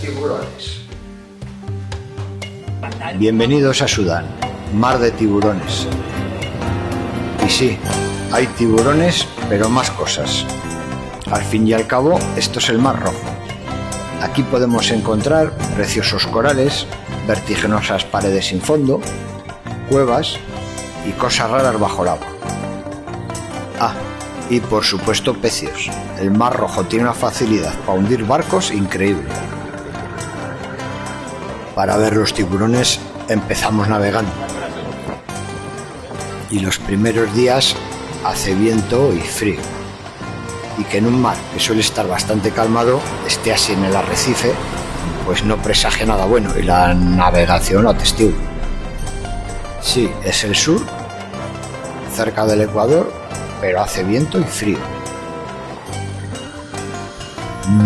tiburones. Bienvenidos a Sudán, mar de tiburones. Y sí, hay tiburones, pero más cosas. Al fin y al cabo, esto es el Mar Rojo. Aquí podemos encontrar preciosos corales, vertiginosas paredes sin fondo, cuevas y cosas raras bajo el agua. Ah, y por supuesto pecios. El Mar Rojo tiene una facilidad para hundir barcos increíble. Para ver los tiburones empezamos navegando. Y los primeros días hace viento y frío. Y que en un mar que suele estar bastante calmado esté así en el arrecife, pues no presagia nada bueno y la navegación lo atestigua. Sí, es el sur, cerca del Ecuador, pero hace viento y frío.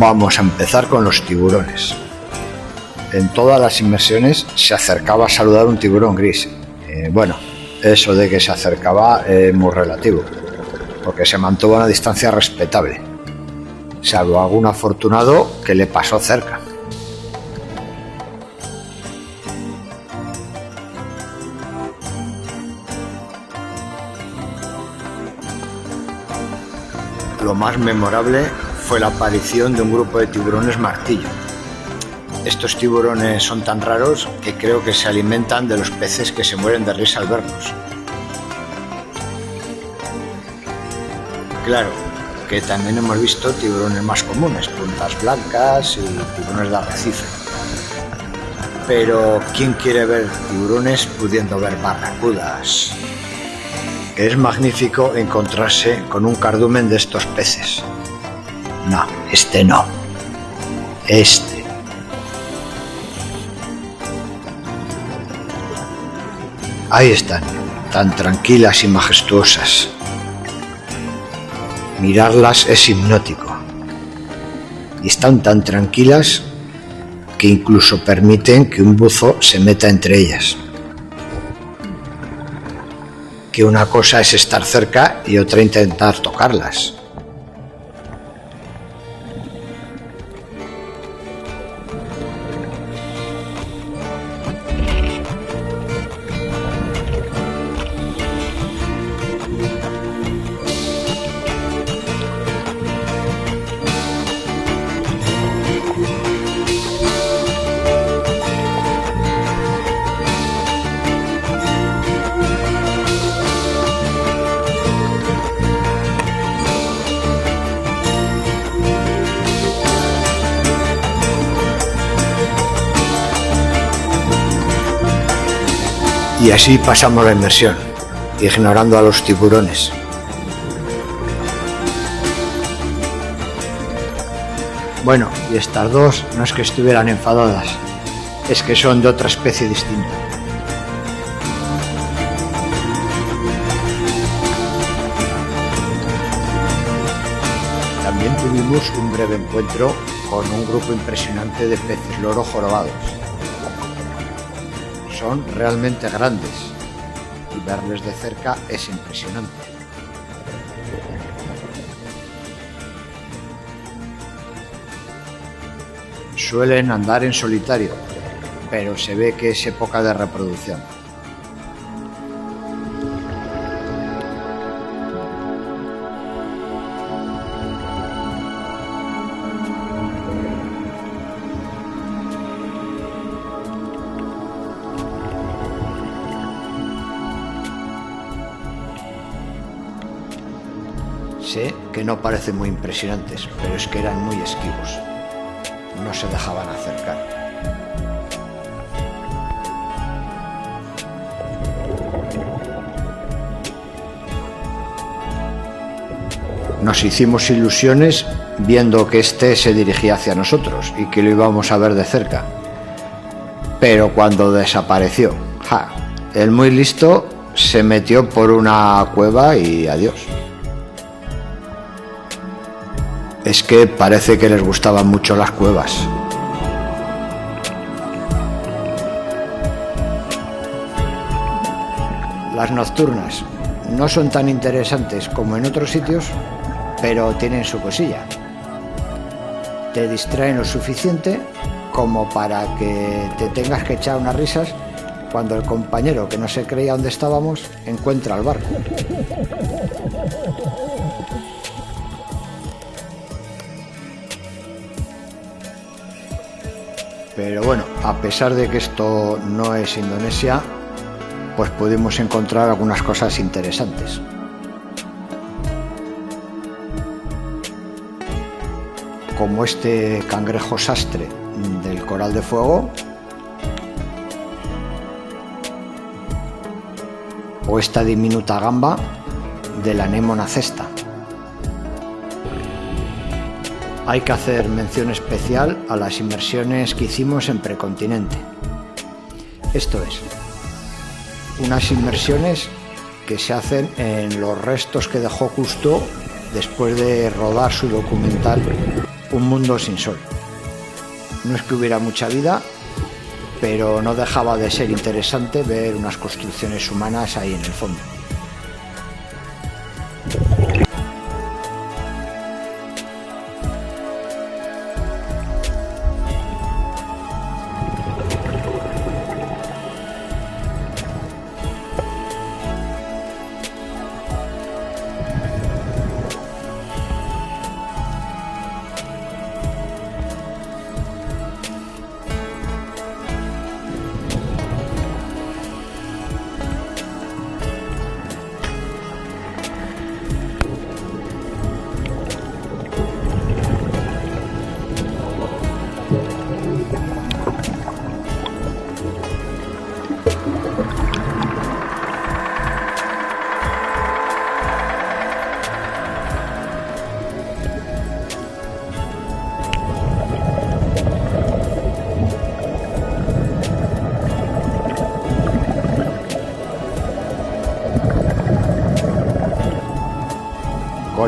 Vamos a empezar con los tiburones. En todas las inmersiones se acercaba a saludar un tiburón gris. Eh, bueno, eso de que se acercaba es muy relativo, porque se mantuvo a una distancia respetable, salvo algún afortunado que le pasó cerca. Lo más memorable fue la aparición de un grupo de tiburones martillo. Estos tiburones son tan raros que creo que se alimentan de los peces que se mueren de risa al verlos. Claro, que también hemos visto tiburones más comunes, puntas blancas y tiburones de arrecife. Pero ¿quién quiere ver tiburones pudiendo ver barracudas? Es magnífico encontrarse con un cardumen de estos peces. No, este no. Este. Ahí están, tan tranquilas y majestuosas. Mirarlas es hipnótico. Y están tan tranquilas que incluso permiten que un buzo se meta entre ellas. Que una cosa es estar cerca y otra intentar tocarlas. Y así pasamos la inmersión, ignorando a los tiburones. Bueno, y estas dos no es que estuvieran enfadadas, es que son de otra especie distinta. También tuvimos un breve encuentro con un grupo impresionante de peces loro jorobados son realmente grandes y verles de cerca es impresionante. Suelen andar en solitario, pero se ve que es época de reproducción. No parecen muy impresionantes, pero es que eran muy esquivos. No se dejaban acercar. Nos hicimos ilusiones viendo que este se dirigía hacia nosotros y que lo íbamos a ver de cerca. Pero cuando desapareció, ja, el muy listo se metió por una cueva y adiós. Es que parece que les gustaban mucho las cuevas. Las nocturnas no son tan interesantes como en otros sitios, pero tienen su cosilla. Te distraen lo suficiente como para que te tengas que echar unas risas cuando el compañero que no se creía dónde estábamos encuentra el barco. Pero bueno, a pesar de que esto no es Indonesia, pues pudimos encontrar algunas cosas interesantes. Como este cangrejo sastre del coral de fuego o esta diminuta gamba de la anémona cesta. Hay que hacer mención especial a las inmersiones que hicimos en Precontinente. Esto es, unas inmersiones que se hacen en los restos que dejó Justo después de rodar su documental Un mundo sin sol. No es que hubiera mucha vida, pero no dejaba de ser interesante ver unas construcciones humanas ahí en el fondo.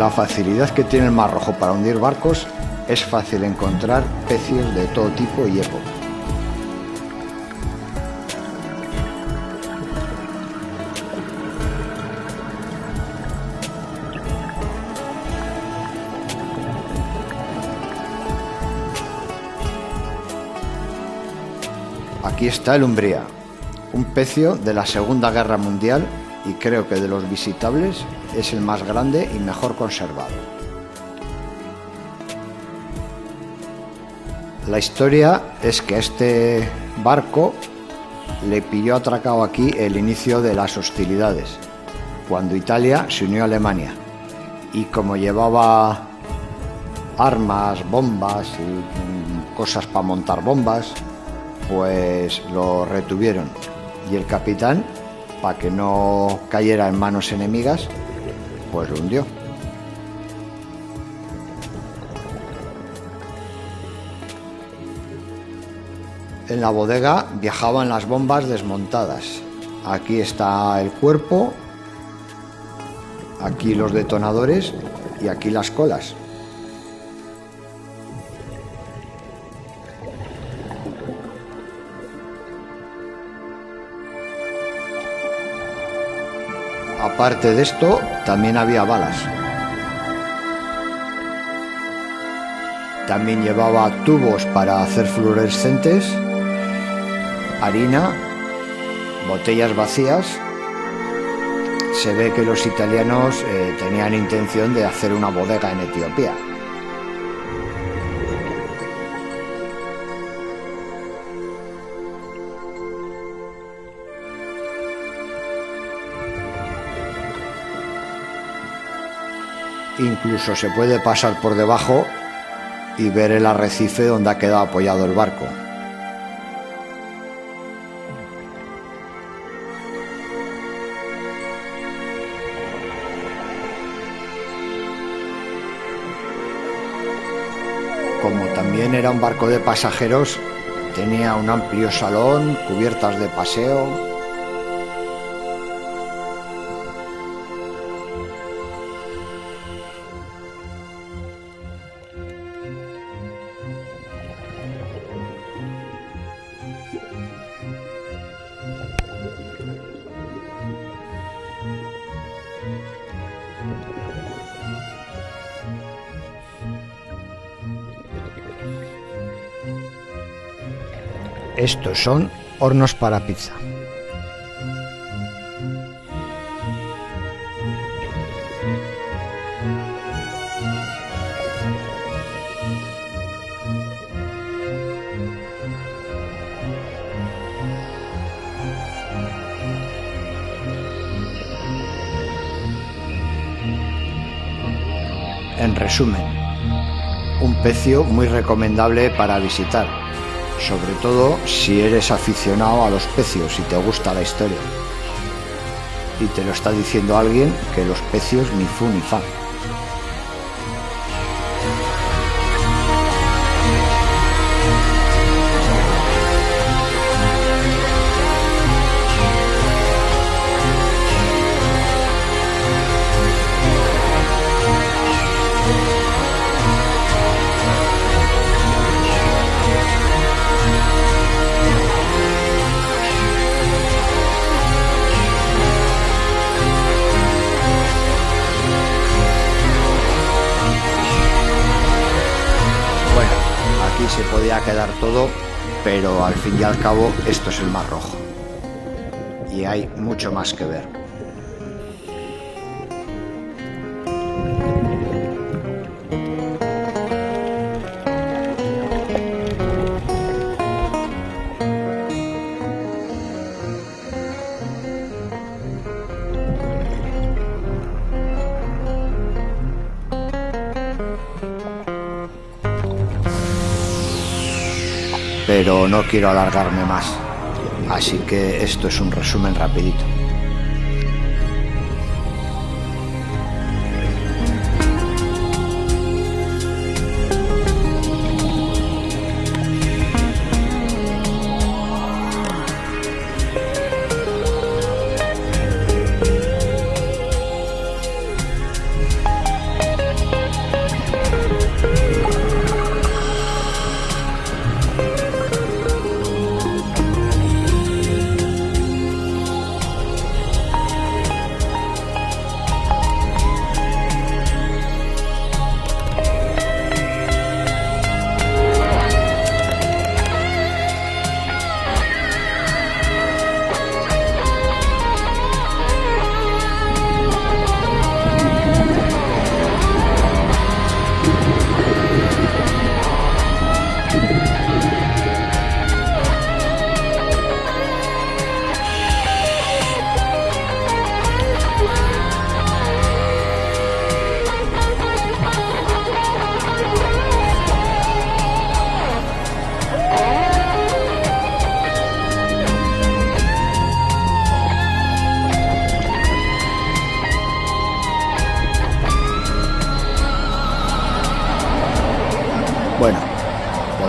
La facilidad que tiene el Mar Rojo para hundir barcos, es fácil encontrar peces de todo tipo y época. Aquí está el Umbría, un pecio de la Segunda Guerra Mundial y creo que de los visitables es el más grande y mejor conservado. La historia es que este barco le pilló atracado aquí el inicio de las hostilidades, cuando Italia se unió a Alemania. Y como llevaba armas, bombas y cosas para montar bombas, pues lo retuvieron. Y el capitán, para que no cayera en manos enemigas, pues hundió. En la bodega viajaban las bombas desmontadas. Aquí está el cuerpo, aquí los detonadores y aquí las colas. Aparte de esto, también había balas. También llevaba tubos para hacer fluorescentes, harina, botellas vacías. Se ve que los italianos eh, tenían intención de hacer una bodega en Etiopía. Incluso se puede pasar por debajo y ver el arrecife donde ha quedado apoyado el barco. Como también era un barco de pasajeros, tenía un amplio salón, cubiertas de paseo, Estos son hornos para pizza. En resumen, un pecio muy recomendable para visitar, sobre todo si eres aficionado a los pecios y te gusta la historia. Y te lo está diciendo alguien que los pecios ni fu ni fa. Pero al fin y al cabo esto es el Mar Rojo. Y hay mucho más que ver. Pero no quiero alargarme más. Así que esto es un resumen rapidito.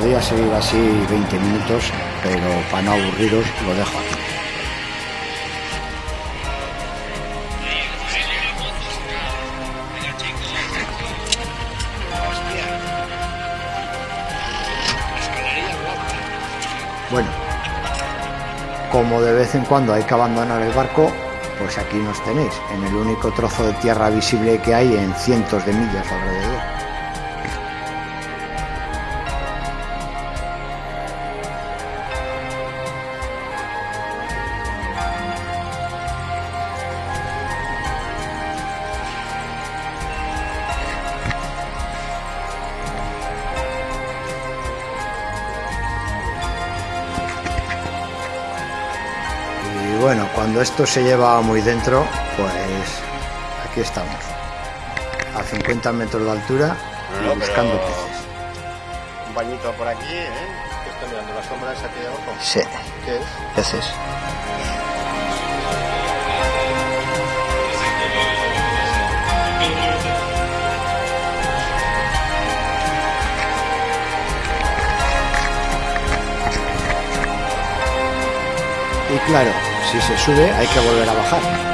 Podría seguir así 20 minutos, pero para no aburriros lo dejo aquí. Bueno, como de vez en cuando hay que abandonar el barco, pues aquí nos tenéis, en el único trozo de tierra visible que hay en cientos de millas alrededor. Cuando esto se lleva muy dentro, pues aquí estamos, a 50 metros de altura y No, buscando pero- peces. Un bañito por aquí, ¿eh? ¿Qué está mirando? ¿La sombra esa aquí de abajo? Sí, ¿Qué es? peces. Y claro, si se sube hay que volver a bajar.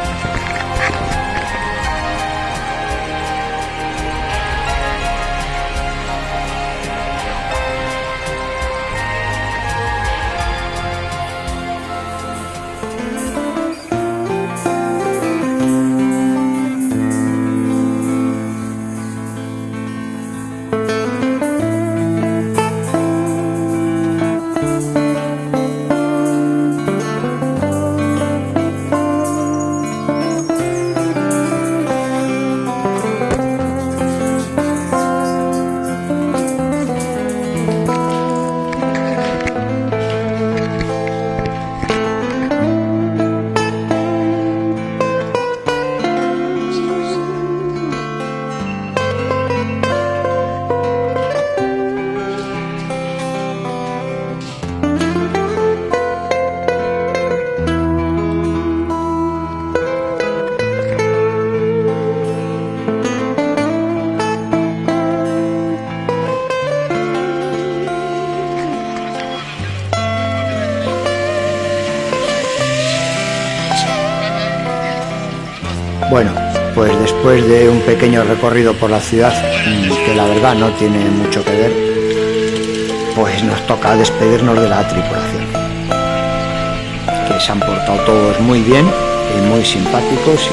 Después de un pequeño recorrido por la ciudad, mm, que la verdad no tiene mucho que ver, pues nos toca despedirnos de la tripulación. Que se han portado todos muy bien, y muy simpáticos